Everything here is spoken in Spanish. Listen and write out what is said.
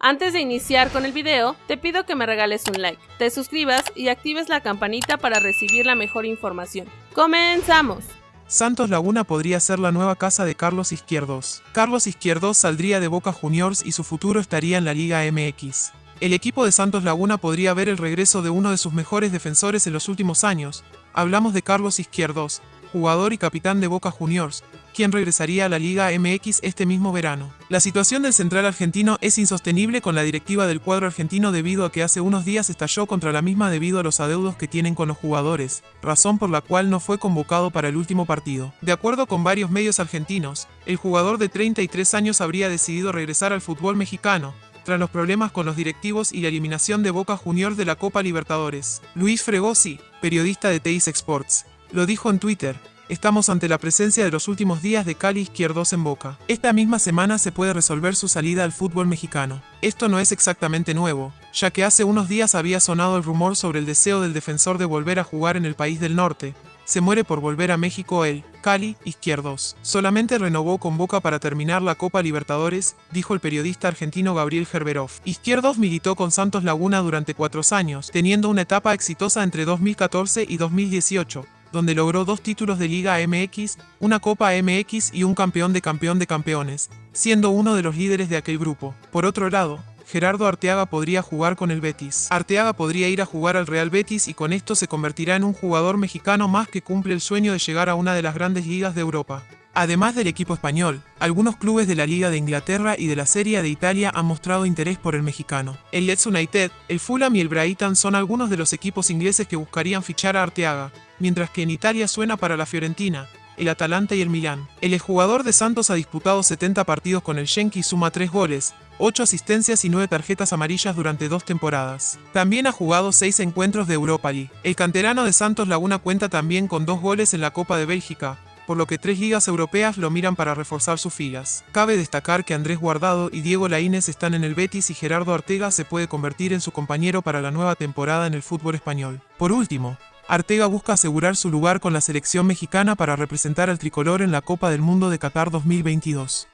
Antes de iniciar con el video, te pido que me regales un like, te suscribas y actives la campanita para recibir la mejor información. ¡Comenzamos! Santos Laguna podría ser la nueva casa de Carlos Izquierdos. Carlos Izquierdos saldría de Boca Juniors y su futuro estaría en la Liga MX. El equipo de Santos Laguna podría ver el regreso de uno de sus mejores defensores en los últimos años. Hablamos de Carlos Izquierdos, jugador y capitán de Boca Juniors, quien regresaría a la Liga MX este mismo verano. La situación del central argentino es insostenible con la directiva del cuadro argentino debido a que hace unos días estalló contra la misma debido a los adeudos que tienen con los jugadores, razón por la cual no fue convocado para el último partido. De acuerdo con varios medios argentinos, el jugador de 33 años habría decidido regresar al fútbol mexicano, tras los problemas con los directivos y la eliminación de Boca Juniors de la Copa Libertadores. Luis Fregosi, periodista de Teis Sports, lo dijo en Twitter, estamos ante la presencia de los últimos días de Cali Izquierdos en Boca. Esta misma semana se puede resolver su salida al fútbol mexicano. Esto no es exactamente nuevo, ya que hace unos días había sonado el rumor sobre el deseo del defensor de volver a jugar en el país del norte. Se muere por volver a México él, Cali, Izquierdos. Solamente renovó con Boca para terminar la Copa Libertadores, dijo el periodista argentino Gabriel Gerberov. Izquierdos militó con Santos Laguna durante cuatro años, teniendo una etapa exitosa entre 2014 y 2018 donde logró dos títulos de Liga MX, una Copa MX y un campeón de campeón de campeones, siendo uno de los líderes de aquel grupo. Por otro lado, Gerardo Arteaga podría jugar con el Betis. Arteaga podría ir a jugar al Real Betis y con esto se convertirá en un jugador mexicano más que cumple el sueño de llegar a una de las grandes ligas de Europa. Además del equipo español, algunos clubes de la Liga de Inglaterra y de la Serie de Italia han mostrado interés por el mexicano. El Leeds United, el Fulham y el Brighton son algunos de los equipos ingleses que buscarían fichar a Arteaga, mientras que en Italia suena para la Fiorentina, el Atalanta y el Milán. El exjugador de Santos ha disputado 70 partidos con el Schenk y suma 3 goles, 8 asistencias y 9 tarjetas amarillas durante dos temporadas. También ha jugado 6 encuentros de Europa League. El canterano de Santos Laguna cuenta también con 2 goles en la Copa de Bélgica, por lo que tres ligas europeas lo miran para reforzar sus filas. Cabe destacar que Andrés Guardado y Diego Laínez están en el Betis y Gerardo Artega se puede convertir en su compañero para la nueva temporada en el fútbol español. Por último, Artega busca asegurar su lugar con la selección mexicana para representar al tricolor en la Copa del Mundo de Qatar 2022.